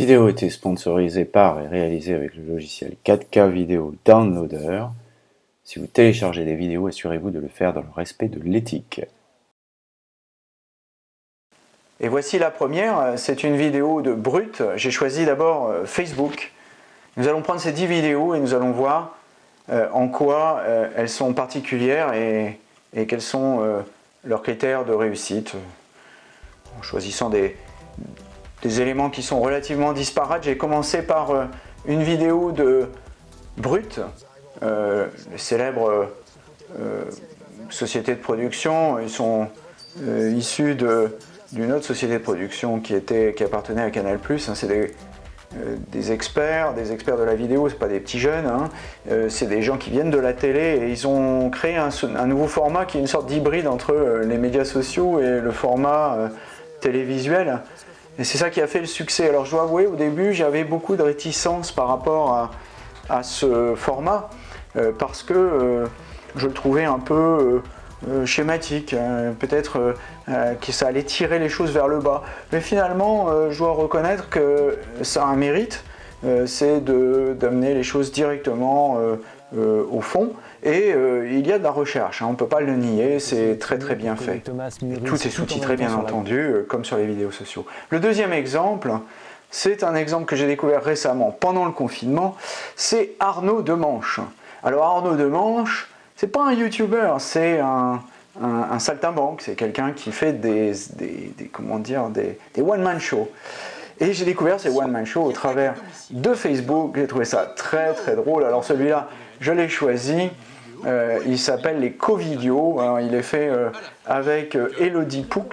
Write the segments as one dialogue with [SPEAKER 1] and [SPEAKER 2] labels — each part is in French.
[SPEAKER 1] vidéo été sponsorisée par et réalisée avec le logiciel 4K Video Downloader. Si vous téléchargez des vidéos, assurez-vous de le faire dans le respect de l'éthique.
[SPEAKER 2] Et voici la première, c'est une vidéo de Brut. J'ai choisi d'abord euh, Facebook. Nous allons prendre ces 10 vidéos et nous allons voir euh, en quoi euh, elles sont particulières et, quels sont leurs critères de réussite. En choisissant des, des éléments qui sont relativement disparates, j'ai commencé par une vidéo de Brut, le célèbre société de production. Ils sont issus de d'une autre société de production qui, appartenait à Canal+. Hein, c'est des, euh, experts, des experts de la vidéo, c'est pas des petits jeunes, hein. euh, c'est des gens qui viennent de la télé et ils ont créé un, nouveau format qui est une sorte d'hybride entre euh, les médias sociaux et le format télévisuel. Et c'est ça qui a fait le succès. Alors je dois avouer, au début, j'avais beaucoup de réticence par rapport à, à ce format parce que je le trouvais un peu euh, schématique, hein. peut-être euh, euh, que ça allait tirer les choses vers le bas. Mais finalement, je dois reconnaître que ça a un mérite, c'est d'amener les choses directement au fond. Et il y a de la recherche, hein. on ne peut pas le nier, c'est très très bien fait. tout est sous-titré bien entendu, comme sur les vidéos sociaux. Le deuxième exemple, c'est un exemple que j'ai découvert récemment pendant le confinement, c'est Arnaud Demanche. Alors Arnaud Demanche, c'est pas un YouTuber, c'est un, un, saltimbanque, c'est quelqu'un qui fait des, comment dire, des, one-man shows. Et j'ai découvert ces one-man shows au travers de Facebook, j'ai trouvé ça très très drôle. Alors celui-là, je l'ai choisi, euh, il s'appelle les Covidios, il est fait euh, avec euh, Elodie Poux,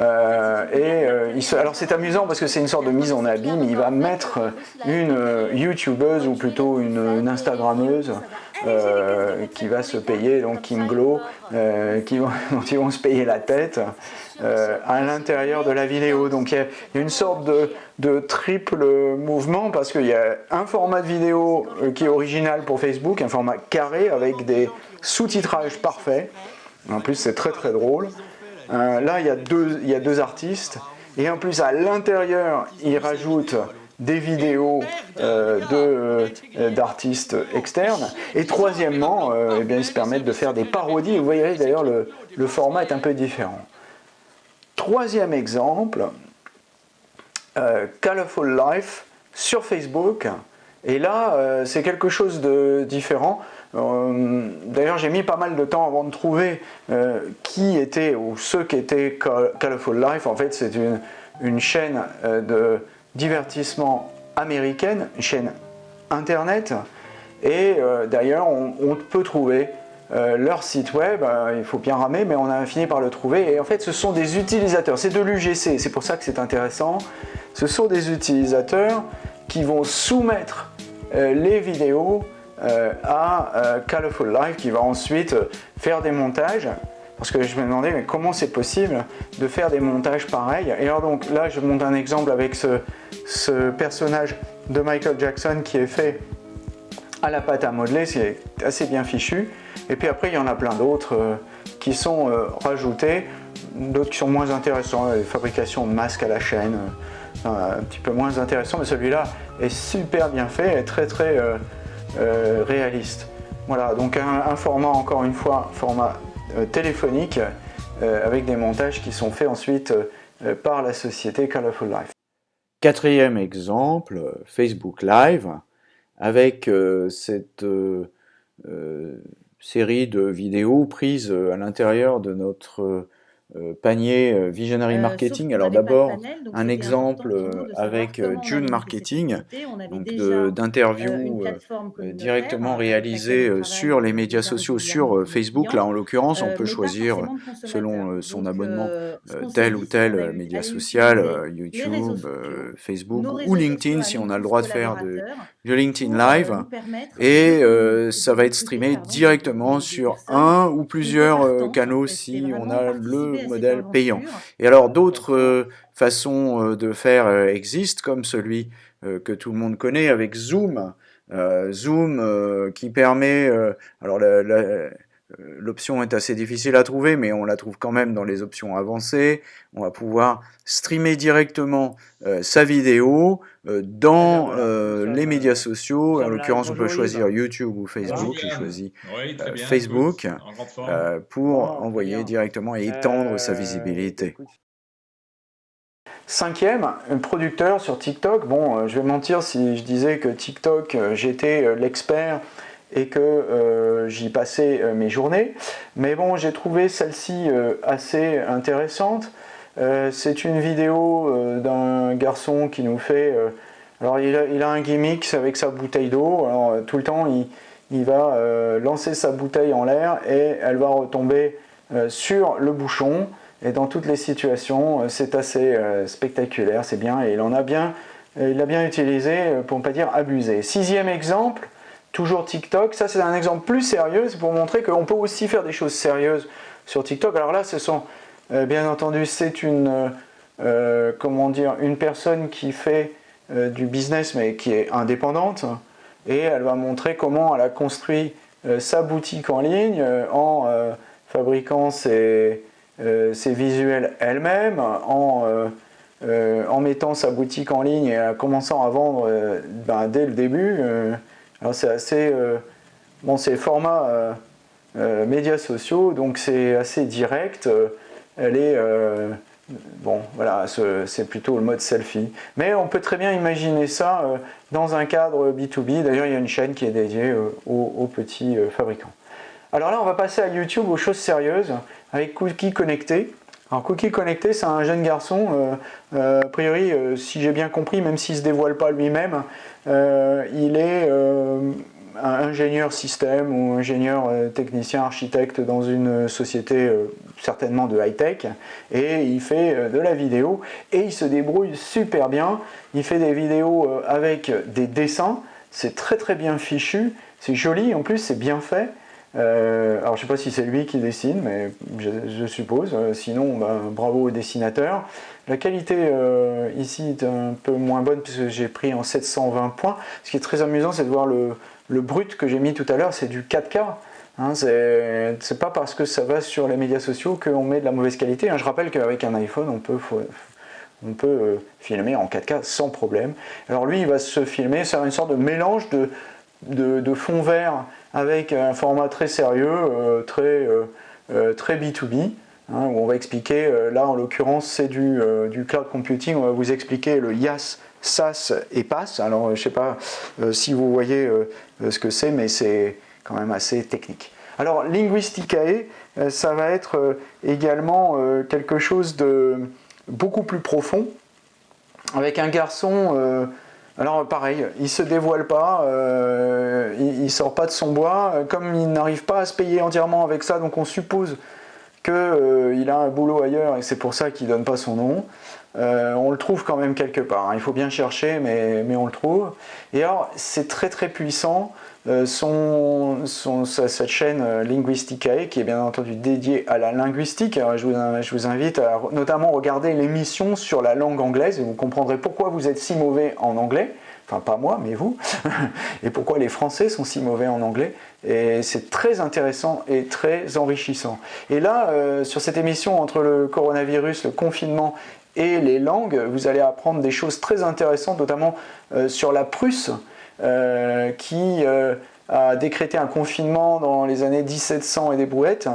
[SPEAKER 2] euh, euh, alors c'est amusant parce que c'est une sorte de mise en abîme, il va mettre une euh, youtubeuse ou plutôt une, Instagrammeuse qui va se payer, donc Kim Glow, qui vont, dont ils vont se payer la tête à l'intérieur de la vidéo. Donc il y, a une sorte de, de triple mouvement parce qu'il y a un format de vidéo qui est original pour Facebook, un format carré avec des sous-titrages parfaits. En plus c'est très très drôle. Euh, là, il y, a deux, artistes. Et en plus, à l'intérieur, ils rajoutent des vidéos euh, euh, d'artistes externes. Et troisièmement, eh ils se permettent de faire des parodies. Vous voyez d'ailleurs, le, le, format est un peu différent. Troisième exemple, Colorful Life sur Facebook. Et là, c'est quelque chose de différent. Euh, d'ailleurs, j'ai mis pas mal de temps avant de trouver euh, qui était ou ceux qui étaient Colorful Life. En fait, c'est une, chaîne euh, de divertissement américaine, une chaîne internet. Et d'ailleurs, on, peut trouver leur site web, il faut bien ramer, mais on a fini par le trouver. Et en fait, ce sont des utilisateurs, c'est de l'UGC, c'est pour ça que c'est intéressant. Ce sont des utilisateurs qui vont soumettre les vidéos euh, à euh, Colorful Life qui va ensuite faire des montages. Parce que je me demandais mais comment c'est possible de faire des montages pareils? Et alors donc là je monte un exemple avec ce, personnage de Michael Jackson qui est fait à la pâte à modeler, c'est assez bien fichu. Et puis après il y en a plein d'autres euh, qui sont rajoutés. D'autres qui sont moins intéressants, les de masques à la chaîne un petit peu moins intéressant mais celui-là est super bien fait et très très euh, réaliste. Voilà, donc un, format, encore une fois, format euh, téléphonique, euh, avec des montages qui sont faits ensuite par la société Colorful Life.
[SPEAKER 1] Quatrième exemple, Facebook Live, avec cette série de vidéos prises à l'intérieur de notre euh, panier euh, Visionary euh, Marketing. Alors d'abord, un exemple avec June Marketing, donc d'interviews directement réalisées sur les médias sociaux, sur Facebook. Là, en l'occurrence, on peut choisir, selon son abonnement, tel ou tel média social, YouTube, Facebook ou LinkedIn, si on a le droit de faire de, LinkedIn Live. Et ça va être streamé directement sur un ou plusieurs canaux si on a le modèle payant. Et alors d'autres euh, façons euh, de faire euh, existent, comme celui que tout le monde connaît avec Zoom. Zoom qui permet, alors l'option est assez difficile à trouver, mais on la trouve quand même dans les options avancées. On va pouvoir streamer directement euh, sa vidéo euh, dans euh, les médias sociaux. En l'occurrence, on peut choisir YouTube ou Facebook. J'ai choisi Facebook pour envoyer directement et étendre sa visibilité.
[SPEAKER 2] Cinquième, un producteur sur TikTok. Bon, je vais mentir si je disais que TikTok, j'étais l'expert et que euh, j'y passais euh, mes journées. Mais bon, j'ai trouvé celle-ci euh, assez intéressante. c'est une vidéo d'un garçon qui nous fait... alors il a, un gimmick avec sa bouteille d'eau. Alors tout le temps, il, va lancer sa bouteille en l'air et elle va retomber sur le bouchon. Et dans toutes les situations, c'est assez spectaculaire, c'est bien. Et il en a bien, il l'a bien utilisé, pour ne pas dire abusé. Sixième exemple, toujours TikTok. Ça, c'est un exemple plus sérieux, pour montrer qu'on peut aussi faire des choses sérieuses sur TikTok. Alors là, ce sont, euh, bien entendu, c'est une, euh, euh, comment personne qui fait du business, mais qui est indépendante, et elle va montrer comment elle a construit sa boutique en ligne en fabriquant ses, ses visuels elle-même, en, en mettant sa boutique en ligne et en commençant à vendre ben, dès le début. Alors c'est assez... Euh, bon, c'est format euh, euh, médias sociaux, donc c'est assez direct. elle est... bon, voilà, c'est plutôt le mode selfie. Mais on peut très bien imaginer ça dans un cadre B2B. D'ailleurs, il y a une chaîne qui est dédiée aux, petits fabricants. Alors là, on va passer à YouTube aux choses sérieuses avec Cookie Connecté. Alors Cookie Connecté, c'est un jeune garçon, a priori, si j'ai bien compris, même s'il ne se dévoile pas lui-même, euh, il est euh, ingénieur système ou ingénieur euh, technicien architecte dans une société certainement de high-tech et il fait de la vidéo et il se débrouille super bien. Il fait des vidéos avec des dessins, c'est très très bien fichu, c'est joli en plus c'est bien fait. Alors je ne sais pas si c'est lui qui dessine, mais je, suppose. sinon, ben, bravo au dessinateur. La qualité euh, ici est un peu moins bonne puisque j'ai pris en 720 points. Ce qui est très amusant, c'est de voir le, brut que j'ai mis tout à l'heure, c'est du 4K. Hein, c'est pas parce que ça va sur les médias sociaux qu'on met de la mauvaise qualité. Hein. Je rappelle qu'avec un iPhone, on peut, on peut euh, filmer en 4K sans problème. Alors lui, il va se filmer, c'est une sorte de mélange de, de, fond vert avec un format très sérieux, euh, très, très B2B. Hein, où on va expliquer, euh, là en l'occurrence c'est du, euh, du, cloud computing, on va vous expliquer le IaaS, SaaS et PaaS. Alors je ne sais pas euh, si vous voyez ce que c'est, mais c'est quand même assez technique. Alors Linguisticae, ça va être également quelque chose de beaucoup plus profond, avec un garçon... Alors pareil, il ne se dévoile pas, il, ne sort pas de son bois, comme il n'arrive pas à se payer entièrement avec ça, donc on suppose qu'il euh, a un boulot ailleurs et c'est pour ça qu'il ne donne pas son nom. Euh, on le trouve quand même quelque part. Hein. Il faut bien chercher, mais, mais on le trouve. Et alors, c'est très très puissant. Euh, son, cette chaîne Linguisticae, qui est bien entendu dédiée à la linguistique. je, vous, je vous invite à notamment regarder l'émission sur la langue anglaise et vous comprendrez pourquoi vous êtes si mauvais en anglais enfin pas moi, mais vous, et pourquoi les Français sont si mauvais en anglais. C'est très intéressant et très enrichissant. Et là, euh, sur cette émission entre le coronavirus, le confinement et les langues, vous allez apprendre des choses très intéressantes, notamment euh, sur la Prusse, euh, qui a décrété un confinement dans les années 1700 et des brouettes,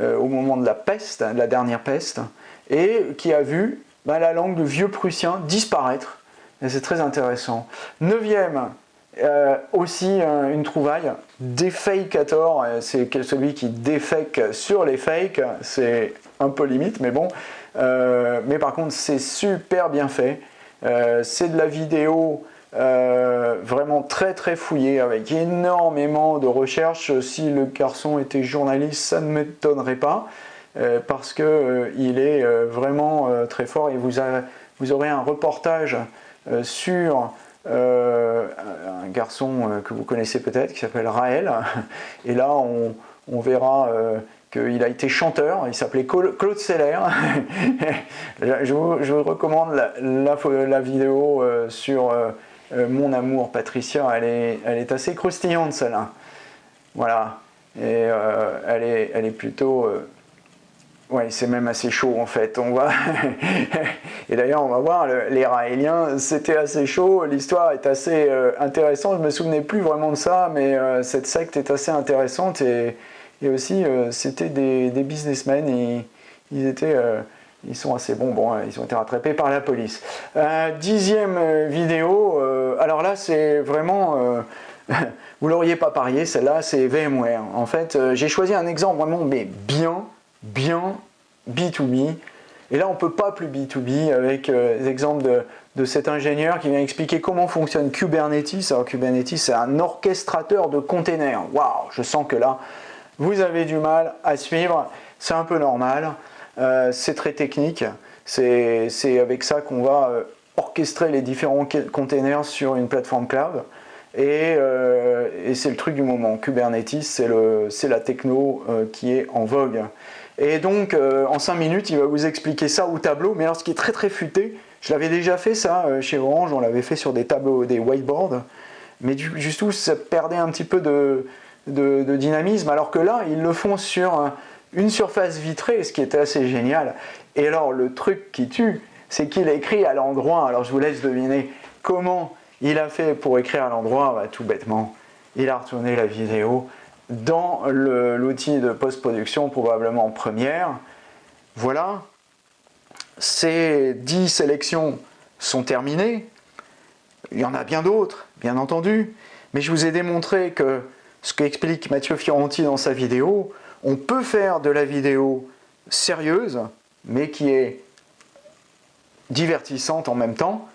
[SPEAKER 2] au moment de la peste, de la dernière peste, et qui a vu bah, la langue de vieux prussien disparaître c'est très intéressant. Neuvième, euh, aussi euh, une trouvaille, Defakator, euh, c'est celui qui défake sur les fakes, c'est un peu limite, mais bon. mais par contre, c'est super bien fait. c'est de la vidéo vraiment très très fouillée, avec énormément de recherches. Si le garçon était journaliste, ça ne m'étonnerait pas, parce qu'il est vraiment très fort et vous, aurez un reportage euh, sur euh, un garçon euh, que vous connaissez peut-être qui s'appelle Raël. Et là, on, verra qu'il a été chanteur, il s'appelait Claude Seller. je, vous, recommande la, vidéo sur Mon amour Patricia, elle est, elle est assez croustillante celle-là. Voilà. Et elle, est, elle est plutôt oui, c'est même assez chaud en fait. On va et d'ailleurs, on va voir les Raéliens, c'était assez chaud. L'histoire est assez euh, intéressante. Je me souvenais plus vraiment de ça, mais euh, cette secte est assez intéressante et, aussi euh, c'était des, businessmen. Et, ils étaient, ils sont assez bons. Bon, ils ont été rattrapés par la police. dixième vidéo. alors là, c'est vraiment vous l'auriez pas parié, celle-là, c'est VMware. En fait, j'ai choisi un exemple vraiment, mais bien bien B2B. Et là, on peut pas plus B2B avec euh, l'exemple de, de, cet ingénieur qui vient expliquer comment fonctionne Kubernetes. Alors Kubernetes, c'est un orchestrateur de containers. Waouh, je sens que là, vous avez du mal à suivre. C'est un peu normal. Euh, c'est très technique. C'est avec ça qu'on va euh, orchestrer les différents containers sur une plateforme cloud. Et, et c'est le truc du moment. Kubernetes, c'est la techno qui est en vogue. Et donc, euh, en 5 minutes, il va vous expliquer ça au tableau. Mais alors, ce qui est très très futé, je l'avais déjà fait ça euh, chez Orange, on l'avait fait sur des tableaux, des whiteboards. Mais du, juste où ça perdait un petit peu de, dynamisme. Alors que là, ils le font sur une surface vitrée, ce qui était assez génial. Et alors, le truc qui tue, c'est qu'il écrit à l'endroit. Alors, je vous laisse deviner comment il a fait pour écrire à l'endroit. Bah, tout bêtement, il a retourné la vidéo dans l'outil de post-production, probablement première. Voilà, ces 10 sélections sont terminées. Il y en a bien d'autres, bien entendu, mais je vous ai démontré que ce qu'explique Mathieu Fioranti dans sa vidéo, on peut faire de la vidéo sérieuse, mais qui est divertissante en même temps.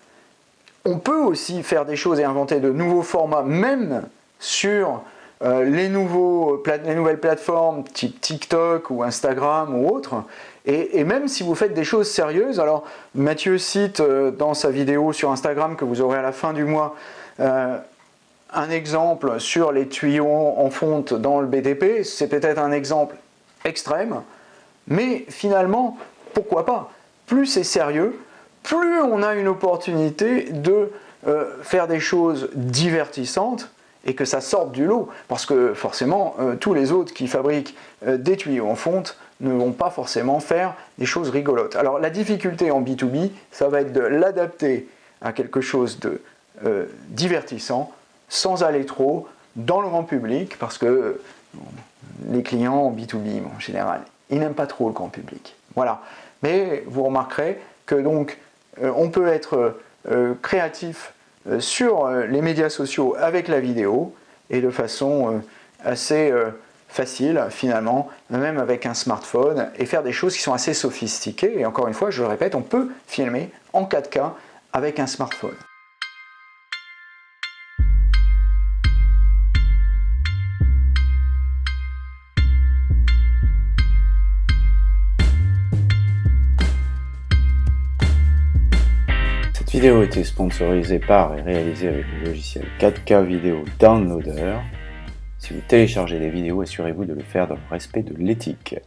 [SPEAKER 2] On peut aussi faire des choses et inventer de nouveaux formats, même sur euh, les, nouveaux, les nouvelles plateformes type TikTok ou Instagram ou autres, et, même si vous faites des choses sérieuses, alors Mathieu cite euh, dans sa vidéo sur Instagram que vous aurez à la fin du mois euh, un exemple sur les tuyaux en fonte dans le BTP, c'est peut-être un exemple extrême, mais finalement, pourquoi pas? Plus c'est sérieux, plus on a une opportunité de faire des choses divertissantes et que ça sorte du lot, parce que forcément, euh, tous les autres qui fabriquent euh, des tuyaux en fonte ne vont pas forcément faire des choses rigolotes. Alors la difficulté en B2B, ça va être de l'adapter à quelque chose de euh, divertissant, sans aller trop dans le grand public, parce que les clients en B2B, en général, ils n'aiment pas trop le grand public. Voilà. Mais vous remarquerez que donc, on peut être créatif euh, sur euh, les médias sociaux avec la vidéo et de façon euh, assez facile finalement, même avec un smartphone, et faire des choses qui sont assez sophistiquées. Et encore une fois, je le répète, on peut filmer en 4K avec un smartphone.
[SPEAKER 1] Vidéo a été sponsorisée par et réalisée avec le logiciel 4K Vidéo Downloader. Si vous téléchargez des vidéos, assurez-vous de le faire dans le respect de l'éthique.